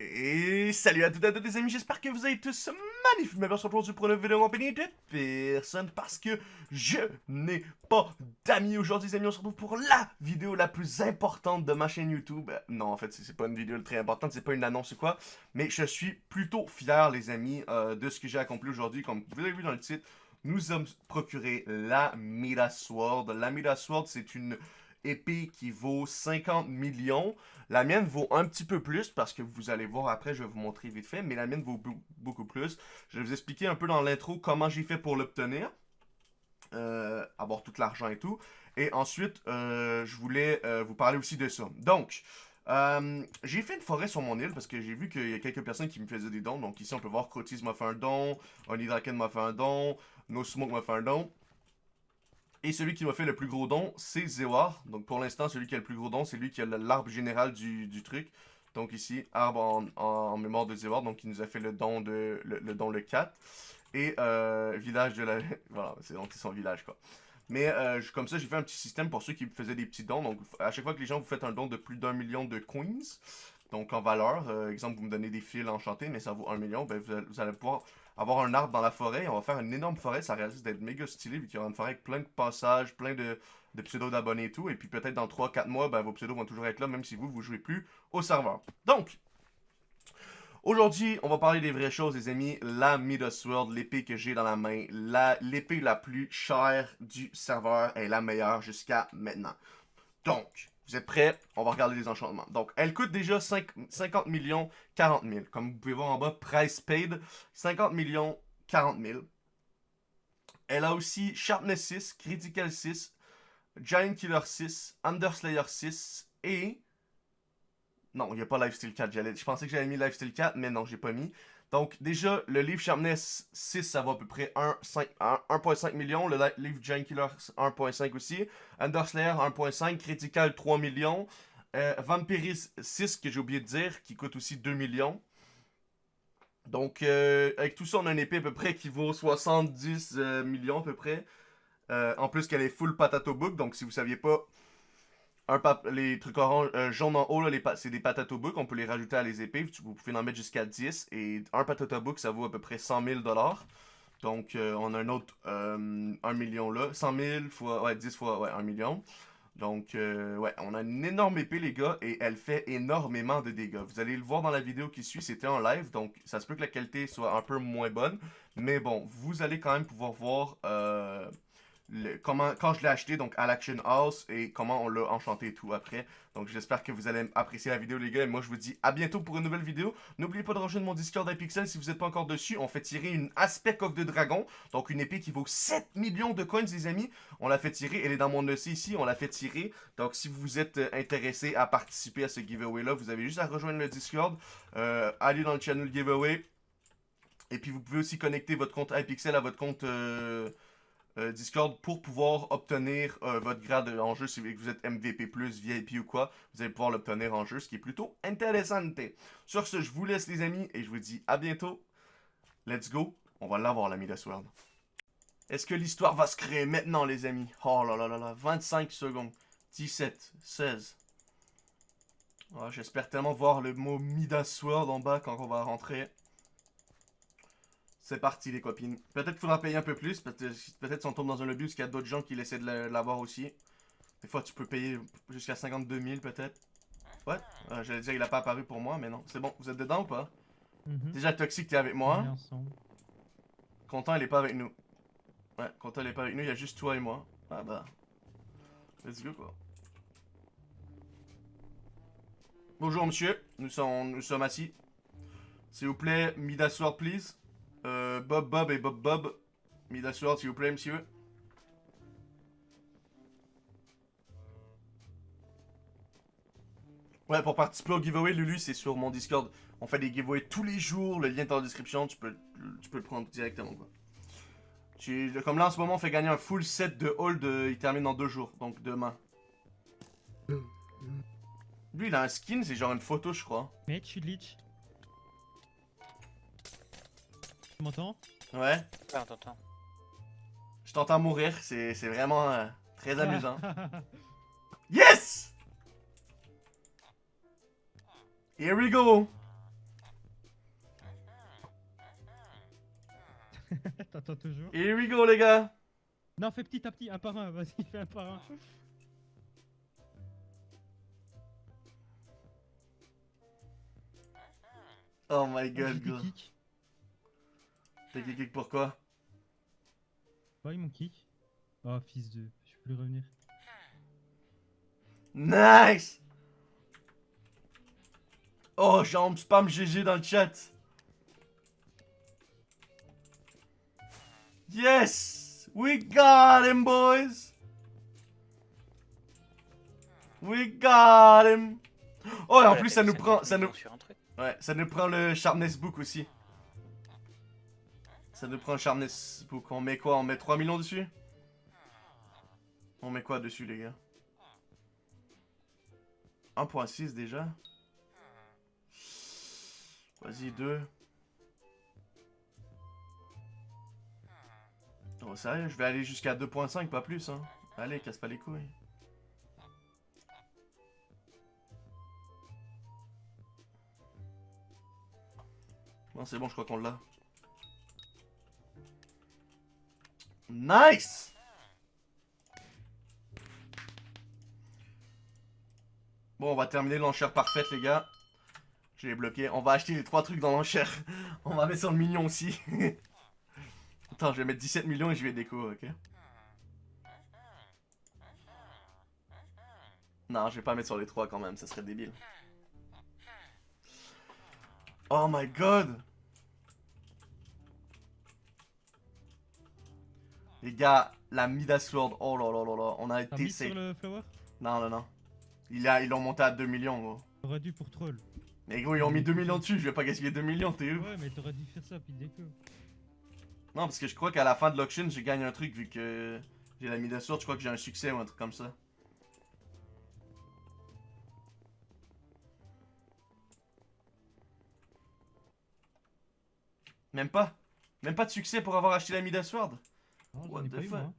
Et salut à toutes et à tous les amis, j'espère que vous allez tous se retrouve aujourd'hui pour une vidéo en compagnie de personne parce que je n'ai pas d'amis aujourd'hui les amis. On se retrouve pour la vidéo la plus importante de ma chaîne YouTube. Non, en fait, c'est pas une vidéo très importante, c'est pas une annonce ou quoi. Mais je suis plutôt fier les amis euh, de ce que j'ai accompli aujourd'hui. Comme vous l'avez vu dans le titre, nous avons procuré la Midas Sword. La Midas Sword, c'est une épée qui vaut 50 millions. La mienne vaut un petit peu plus parce que vous allez voir après, je vais vous montrer vite fait, mais la mienne vaut beaucoup plus. Je vais vous expliquer un peu dans l'intro comment j'ai fait pour l'obtenir. Euh, avoir tout l'argent et tout. Et ensuite, euh, je voulais euh, vous parler aussi de ça. Donc, j'ai fait une forêt sur mon île parce que j'ai vu qu'il y a quelques personnes qui me faisaient des dons. Donc ici, on peut voir Crotis m'a fait un don, Onidraken m'a fait un don, No Smoke m'a fait un don. Et celui qui m'a fait le plus gros don, c'est Zewar. Donc pour l'instant, celui qui a le plus gros don, c'est lui qui a l'arbre général du, truc. Donc ici, arbre en, mémoire de Zewar, donc il nous a fait le don de le, don le 4. Et euh, village de la... voilà, c'est donc son village quoi. Mais euh, comme ça, j'ai fait un petit système pour ceux qui faisaient des petits dons. Donc à chaque fois que les gens vous faites un don de plus d'un million de coins, donc en valeur, euh, exemple, vous me donnez des fils enchantés, mais ça vaut un million, ben, vous allez pouvoir avoir un arbre dans la forêt. On va faire une énorme forêt. Ça risque d'être méga stylé vu qu'il y aura une forêt avec plein de passages, plein de, de pseudos d'abonnés et tout. Et puis peut-être dans 3-4 mois, ben, vos pseudos vont toujours être là, même si vous, vous jouez plus au serveur. Donc, Aujourd'hui, on va parler des vraies choses, les amis. La Midas Sword, l'épée que j'ai dans la main, l'épée la, la plus chère du serveur est la meilleure jusqu'à maintenant. Donc, vous êtes prêts? On va regarder les enchantements. Donc, elle coûte déjà 50 millions 40 000. Comme vous pouvez voir en bas, price paid, 50 millions 40 000. Elle a aussi Sharpness 6, Critical 6, Giant Killer 6, Underslayer 6 et... Non, il n'y a pas Lifesteal 4. Je pensais que j'avais mis Lifesteal 4, mais non, j'ai pas mis. Donc, déjà, le livre Sharpness 6, ça va à peu près 1.5 millions. Le livre Giant Killer 1.5 aussi. Underslayer 1.5. Critical 3 millions. Euh, Vampiris 6, que j'ai oublié de dire, qui coûte aussi 2 millions. Donc, euh, avec tout ça, on a une épée à peu près qui vaut 70 euh, millions à peu près. en plus qu'elle est full patato book, donc si vous saviez pas, un les trucs orange, euh, jaunes en haut, c'est des patato book. On peut les rajouter à les épées. Vous pouvez en mettre jusqu'à 10. Et un patato book, ça vaut à peu près 100 000 Donc, euh, on a un autre euh, 1 million là. 100 000 fois, ouais, 10 fois, ouais, 1 million. Donc, euh, ouais, on a une énorme épée, les gars, et elle fait énormément de dégâts. Vous allez le voir dans la vidéo qui suit, c'était en live, donc ça se peut que la qualité soit un peu moins bonne. Mais bon, vous allez quand même pouvoir voir comment, quand je l'ai acheté donc à l'Action House et comment on l'a enchanté et tout après. Donc j'espère que vous allez apprécier la vidéo les gars et moi je vous dis à bientôt pour une nouvelle vidéo. N'oubliez pas de rejoindre mon Discord iPixel si vous n'êtes pas encore dessus. On fait tirer une Aspect Coq de Dragon, donc une épée qui vaut 7 millions de coins les amis. On l'a fait tirer, elle est dans mon dossier ici, on l'a fait tirer. Donc si vous êtes euh, intéressé à participer à ce giveaway là, vous avez juste à rejoindre le Discord, euh, aller dans le channel giveaway. Et puis vous pouvez aussi connecter votre compte iPixel à votre compte... Euh, euh, Discord pour pouvoir obtenir euh, votre grade en jeu si vous êtes MVP+, VIP ou quoi. Vous allez pouvoir l'obtenir en jeu, ce qui est plutôt intéressant. Sur ce, je vous laisse les amis et je vous dis à bientôt. Let's go, on va l'avoir la Midas World. Est-ce que l'histoire va se créer maintenant les amis? Oh là là là là, 25 secondes, 17, 16. J'espère tellement voir le mot Midas World en bas quand on va rentrer. C'est parti les copines. Peut-être qu'il faudra payer un peu plus. Peut-être si on tombe dans un lobby où il y a d'autres gens qui essaient de l'avoir aussi. Des fois tu peux payer jusqu'à 52 000 peut-être. Ouais, euh, j'allais dire il a pas apparu pour moi, mais non. C'est bon, vous êtes dedans ou pas? Mhm. Déjà Toxic t'es avec moi. Content il est pas avec nous. Ouais, Content il est pas avec nous, il y a juste toi et moi. Ah bah. Let's go quoi. Bonjour monsieur, nous sommes, nous sommes assis. S'il vous plaît, Midas please. Euh, Bob Bob et Bob Bob. Mis s'il vous plaît, monsieur. Ouais, pour participer au giveaway, Lulu, c'est sur mon Discord. On fait des giveaways tous les jours. Le lien est dans la description. Tu peux, tu peux le prendre directement, quoi. comme là, en ce moment, on fait gagner un full set de hold. il termine dans deux jours. Donc, demain. Lui, il a un skin. C'est genre une photo, je crois. Mais tu glitch. m'entends? Ouais. Ouais, on. Je t'entends mourir, c'est vraiment euh, très amusant. yes Here we go T'entends toujours? Here we go les gars Non fais petit à petit, un par un, vas-y fais un par un. Oh my god, gros. T'as kick pourquoi Ouais, mon kick. Oh, fils de. Je peux plus revenir. Nice Oh, jambe spam GG dans le chat. Yes! We got him, boys! We got him! Oh, et en plus, ça nous prend, ça nous, ouais, ça nous prend le Sharpness Book aussi. Ça nous prend le Sharpness Book. On met quoi? On met 3 millions dessus? On met quoi dessus, les gars? 1.6 déjà? Vas-y, 2. Oh, sérieux, je vais aller jusqu'à 2.5, pas plus, hein. Allez, casse pas les couilles. Non, c'est bon, je crois qu'on l'a. Nice! Bon, on va terminer l'enchère parfaite, les gars. Je l'ai bloqué. On va acheter les trois trucs dans l'enchère. On va mettre sur le mignon aussi. Attends, je vais mettre 17 millions et je vais déco, ok? Non, je vais pas mettre sur les trois quand même, ça serait débile. Oh my god! Les gars, la Midas Sword, oh là là là là, on a été sur safe. le flower? Non, non, non. Il a, ils l'ont monté à 2 millions, gros. T'aurais dû pour troll. Mais gros, ils ont mis 2 millions dessus, je vais pas gaspiller 2 millions, t'es où Ouais, mais t'aurais dû faire ça, puis déco. Non, parce que je crois qu'à la fin de l'auction, j'ai gagné un truc vu que j'ai la Midas Sword, je crois que j'ai un succès ou un truc comme ça. Même pas Même pas de succès pour avoir acheté la Midas Sword Non, What the fuck?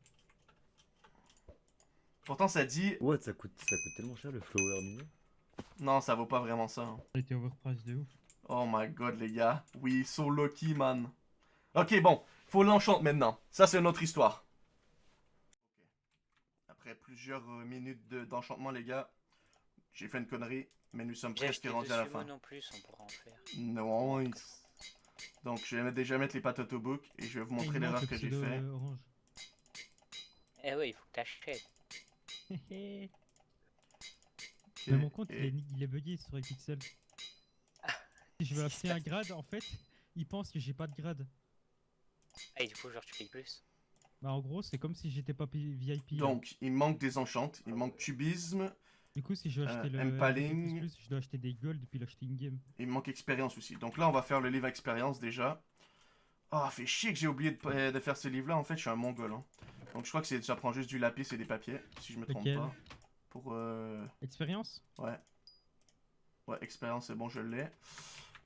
Pourtant ça dit... What, ça coûte, ça coûte tellement cher le flower mignon. Non, ça vaut pas vraiment ça. hein. Ça a été overpriced de ouf. Oh my god, les gars. We so lucky, man. Ok, bon. Faut l'enchante maintenant. Ça, c'est une autre histoire. Après plusieurs euh, minutes de- d'enchantement, les gars, j'ai fait une connerie, mais nous sommes presque rendus à la fin. non plus, on pourra en faire. Non. Donc, je vais déjà mettre les patates au book et je vais vous Ah, montrer l'erreur le que j'ai fait. euh, orange. Eh ouais, il faut que t'achètes. Mon compte, il est, il est bugué sur les pixels. Si je veux acheter un grade, en fait, il pense que j'ai pas de grade. Ah, et du coup, genre, tu payes plus. Bah, en gros, c'est comme si j'étais pas VIP. Donc, il manque des enchantes, il manque cubisme, Du coup, si je veux euh, acheter le empaling. LP++, je dois acheter des gold puis l'acheter in-game. il manque expérience aussi. Donc là, on va faire le livre expérience déjà. Ah, fait chier que j'ai oublié de, euh, de faire ce livre-là. En fait, je suis un mongol. hein. Donc je crois que c'est- ça prend juste du lapis et des papiers, si je me trompe pas. Pour euh... Expérience? Ouais. Ouais, expérience, c'est bon, je l'ai.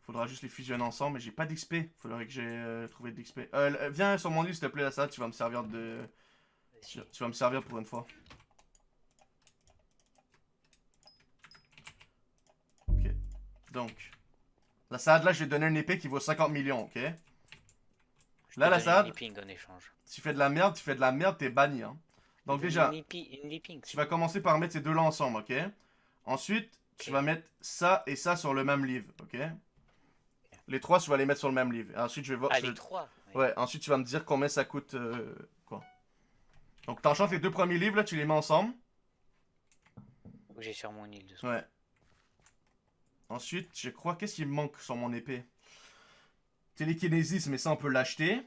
Faudra juste les fusionner ensemble, mais j'ai pas d'XP. Faudrait que j'ai euh, trouvé de l'XP. Euh, l- viens sur mon île, s'il te plaît, là, ça, tu vas me servir de... Tu vas me servir pour une fois. Donc. La salade, là, je vais donner une épée qui vaut 50 millions, ok? Je Là, la nipping en échange. tu fais de la merde, tu fais de la merde, t'es banni, hein. Donc déjà, Une, une tu vas commencer par mettre ces deux-là ensemble, ok? Ensuite, tu vas mettre ça et ça sur le même livre, ok? Les trois, tu vas les mettre sur le même livre. Et ensuite, je vais voir... Ah, les trois Ouais, ensuite, tu vas me dire combien ça coûte, euh, quoi. Donc, t'enchantes les deux premiers livres, là, tu les mets ensemble. J'ai sur mon île de. Ouais. Ensuite, je crois, qu'est-ce qui me manque sur mon épée? Télékinésis, mais ça, on peut l'acheter.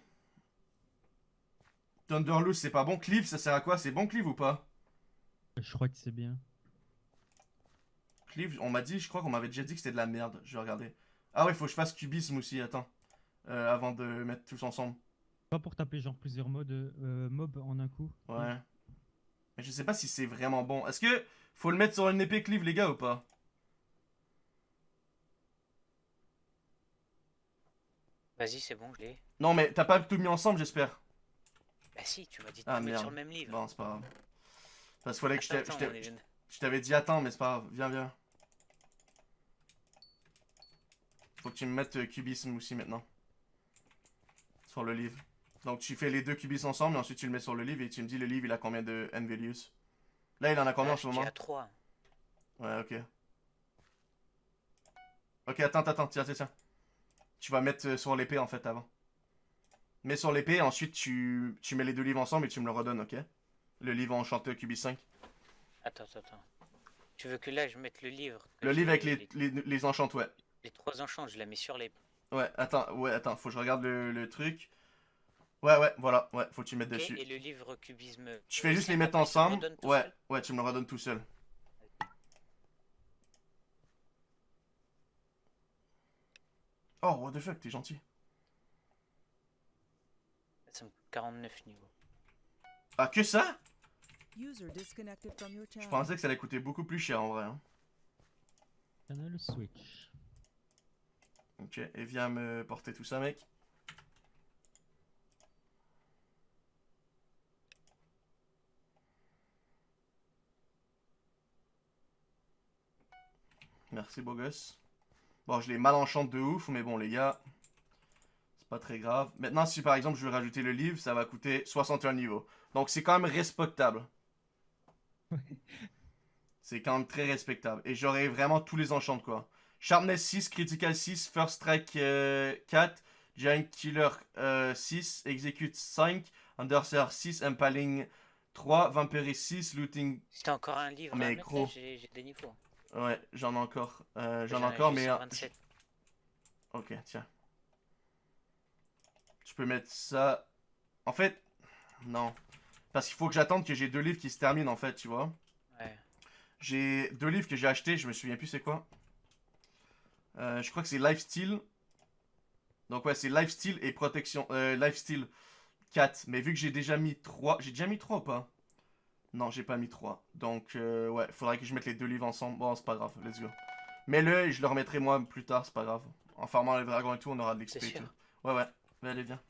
Thunderloose, c'est pas bon. Cleave, ça sert à quoi? C'est bon, Cleave, ou pas? Je crois que c'est bien. Cleave, on m'a dit, je crois qu'on m'avait déjà dit que c'était de la merde. Je vais regarder. Ah ouais, faut que je fasse cubisme aussi, attends. Euh, avant de mettre tous ensemble. Pas pour taper genre plusieurs modes, euh, mobs en un coup. Ouais. Mais je sais pas si c'est vraiment bon. Est-ce que faut le mettre sur une épée Cleave, les gars, ou pas? Vas-y, c'est bon, je l'ai. Non, mais t'as pas tout mis ensemble, j'espère. Bah si, tu m'as dit de Ah, tout mettre sur le même livre. Bon, c'est pas grave. Parce qu'il fallait que je Attends, t'avais dit attends, mais c'est pas grave. Viens, viens. Faut que tu me mettes euh, cubisme aussi maintenant. Sur le livre. Donc tu fais les deux cubis ensemble et ensuite tu le mets sur le livre et tu me dis le livre il a combien de N-values? Là il en a combien Ah, en ce je dis moment à 3. Ouais, ok. Ok, attends, attends, tiens, tiens, tiens. Tu vas mettre euh, sur l'épée en fait avant. Mets sur l'épée, ensuite tu, tu mets les deux livres ensemble et tu me le redonnes, ok? Le livre enchanté cubis 5. Attends, attends, attends. Tu veux que là je mette le livre Le livre avec les, les, les enchantes, ouais. les trois enchants, je la mets sur les. Ouais, attends, ouais, attends, faut que je regarde le, le truc. Ouais, ouais, voilà, ouais, faut que tu mettes dessus. et le livre cubisme. Tu fais juste les 5, mettre ensemble. Ouais, ouais, tu me le redonnes tout seul. Oh, what the fuck, t'es gentil. Ça me coûte 49 niveaux. Ah, que ça? User disconnected from your Je pensais que ça allait coûter beaucoup plus cher en vrai. hein. Channel switch. Ok, et viens me porter tout ça, mec. Merci, beau gosse. Bon, je les malenchante de ouf, mais bon, les gars, c'est pas très grave. Maintenant, si par exemple je veux rajouter le livre, ça va coûter 61 niveaux. Donc, c'est quand même respectable. C'est quand même très respectable. Et j'aurai vraiment tous les enchants, quoi. Sharpness 6, Critical 6, First Strike euh, 4, Giant Killer euh, 6, Execute 5, Underseer 6, Impaling 3, Vampiris 6, Looting... T'as encore un livre Mais mettre, gros. j'ai des niveaux. Ouais, j'en ai encore. Euh, j'en ai encore, mais... euh, 127. Ok, tiens. Tu peux mettre ça... En fait, non. Parce qu'il faut que j'attende que j'ai deux livres qui se terminent, en fait, tu vois. Ouais. J'ai deux livres que j'ai achetés, je me souviens plus c'est quoi. Euh, je crois que c'est Lifestyle. Donc ouais, c'est Lifestyle et Protection. Euh, Lifestyle 4. Mais vu que j'ai déjà mis 3. J'ai déjà mis 3 ou pas? Non, j'ai pas mis 3. Donc euh, ouais, faudrait que je mette les deux livres ensemble. Bon, c'est pas grave, let's go. Mets-le et je le remettrai moi plus tard, c'est pas grave. En farmant les dragons et tout, on aura de l'XP et tout. Ouais, ouais. Mais allez, viens.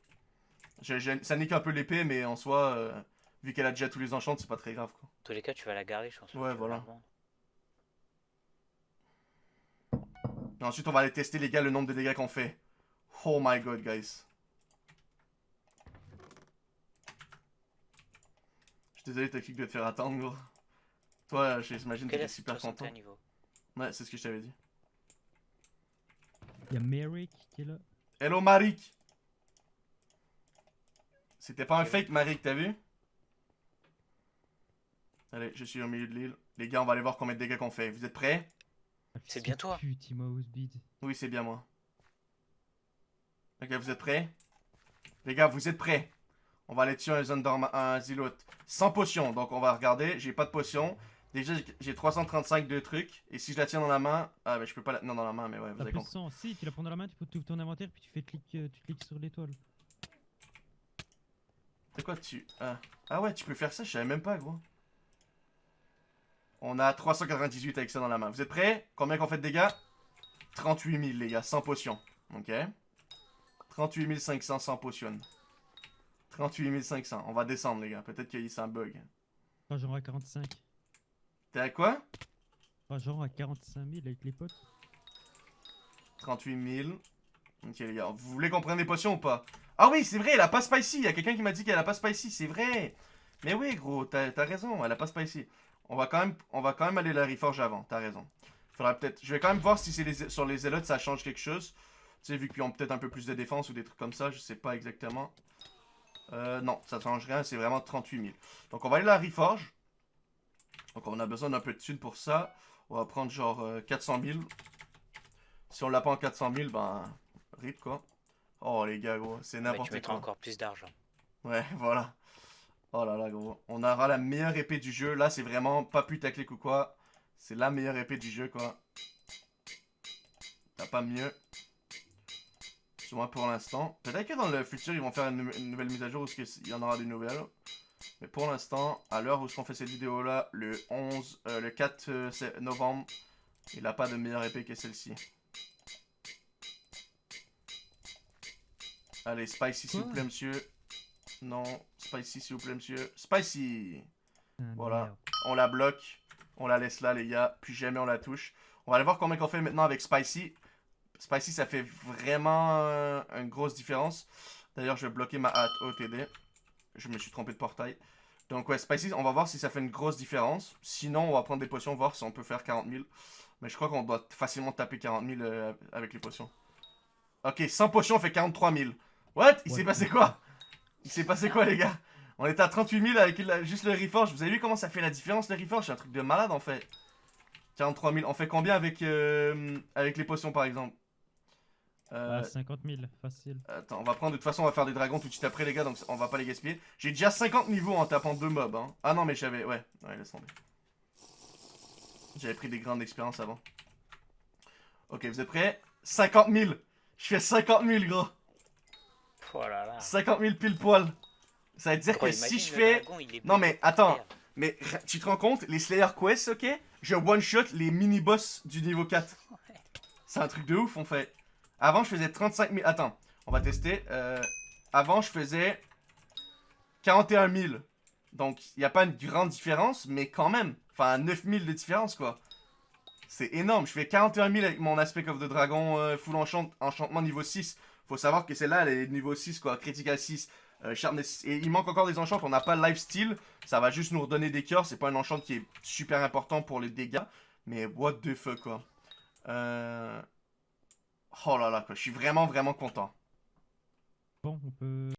Je- je- ça nique un peu l'épée, mais en soi, euh, vu qu'elle a déjà tous les enchants, c'est pas très grave quoi. Tous les cas, tu vas la garder, je pense. Ouais, voilà. Et ensuite, on va aller tester, les gars, le nombre de dégâts qu'on fait. Oh my god, guys. Suis désolé, Toxic, de te faire attendre, gros. Toi, j'imagine que t'es super 61 content. Ouais, c'est ce que je t'avais dit. Il y a Merrick qui est là. Hello, Marik! C'était pas un fake, Marik, t'as vu? Allez, je suis au milieu de l'île. Les gars, on va aller voir combien de dégâts qu'on fait. Vous êtes prêts? Ah, C'est bien toi. Oui, c'est bien moi. Ok, vous êtes prêts? Les gars, vous êtes prêts? On va aller tuer un Zundorm, un Zilot. Sans potion, donc on va regarder. J'ai pas de potion. Déjà, j'ai- j'ai 335 de trucs. Et si je la tiens dans la main... Ah, mais je peux pas la tenir dans la main, mais ouais, vous avez compris. 100. Si, tu la prends dans la main, tu peux tout ton inventaire, puis tu fais clic, euh, tu cliques sur l'étoile. C'est quoi tu... Ah. ah ouais, tu peux faire ça, je savais même pas, gros. On a 398 avec ça dans la main. Vous êtes prêts? Combien qu'on fait de dégâts? 38 000, les gars, sans potion. Ok? 38 500 sans potion. 38 500. On va descendre, les gars. Peut-être qu'il y a un bug. Genre à 45. T'es à quoi? Genre à 45 000 avec les potes. 38 000. Ok, les gars. Vous voulez qu'on prenne des potions ou pas? Ah oui, c'est vrai, elle a pas spicy. Il y a quelqu'un qui m'a dit qu'elle a pas spicy. C'est vrai. Mais oui, gros, t'as raison. Elle a pas spicy. On va quand même, on va quand même aller la reforge avant. T'as raison. Faudra peut-être. Je vais quand même voir si c'est les... sur les zélotes ça change quelque chose. Tu sais, vu qu'ils ont peut-être un peu plus de défense ou des trucs comme ça, je sais pas exactement. Euh, non, ça change rien, c'est vraiment 38 000. Donc on va aller à la reforge. Donc on a besoin d'un peu de thunes pour ça. On va prendre genre euh, 400 000. Si on l'a pas en 400 000, ben, rip quoi. Oh les gars, gros, c'est n'importe mettras quoi. encore plus d'argent. Ouais, voilà. Oh là là, gros. On aura la meilleure épée du jeu. Là, c'est vraiment pas putaclic ou quoi. C'est la meilleure épée du jeu, quoi. T'as pas mieux. Du moins pour l'instant. Peut-être que dans le futur, ils vont faire une, nou- une nouvelle mise à jour où il y en aura des nouvelles. Mais pour l'instant, à l'heure où on fait cette vidéo-là, le 11, euh, le 4 euh, novembre, il a pas de meilleure épée que celle-ci. Allez, Spicy, s'il vous plaît, monsieur. Non, Spicy, s'il vous plaît, monsieur. Spicy Ah, Voilà. On la bloque. On la laisse là, les gars. Puis jamais on la touche. On va aller voir combien qu'on fait maintenant avec Spicy. Spicy, ça fait vraiment euh, une grosse différence. D'ailleurs, je vais bloquer ma hâte OTD. Je me suis trompé de portail. Donc ouais, Spicy, on va voir si ça fait une grosse différence. Sinon, on va prendre des potions, voir si on peut faire 40 000. Mais je crois qu'on doit facilement taper 40 000 euh, avec les potions. Ok, 100 potions fait 43 000. What? Il s'est Ouais. passé quoi? Il s'est passé quoi, les gars? On était à 38 000 avec la- juste le Reforge. Vous avez vu comment ça fait la différence, le Reforge? C'est un truc de malade, en fait. 43 000. On fait combien avec, euh, avec les potions, par exemple? Euh, Ah, 50 000, facile. Attends, on va prendre, de toute façon, on va faire des dragons tout de suite après, les gars, donc on va pas les gaspiller. J'ai déjà 50 niveaux en tapant deux mobs, hein. Ah non, mais j'avais, ouais, ouais, laisse tomber. J'avais pris des grandes expériences avant. Ok, vous êtes prêts? 50 000 Je fais 50 000, gros Oh là là. 50 000 pile poil Ça veut dire que si je fais... dragon, Non, mais attends. Mais tu te rends compte, les Slayer Quest, ok Je one-shot les mini-boss du niveau 4. C'est un truc de ouf, on fait. Avant, je faisais 35 000. Attends, on va tester. Euh, Avant, je faisais 41 000. Donc, il n'y a pas une grande différence, mais quand même. Enfin, 9 000 de différence, quoi. C'est énorme. Je fais 41 000 avec mon Aspect of the Dragon euh, full enchant enchantement niveau 6. Faut savoir que celle-là, elle est niveau 6, quoi. Critical 6. euh, Sharpness 6. Et il manque encore des enchants. On n'a pas Lifesteal. Ça va juste nous redonner des cœurs. C'est pas un enchant qui est super important pour les dégâts. Mais what the fuck, quoi. Euh... Oh là là, quoi. Je suis vraiment, vraiment content. Bon, on peut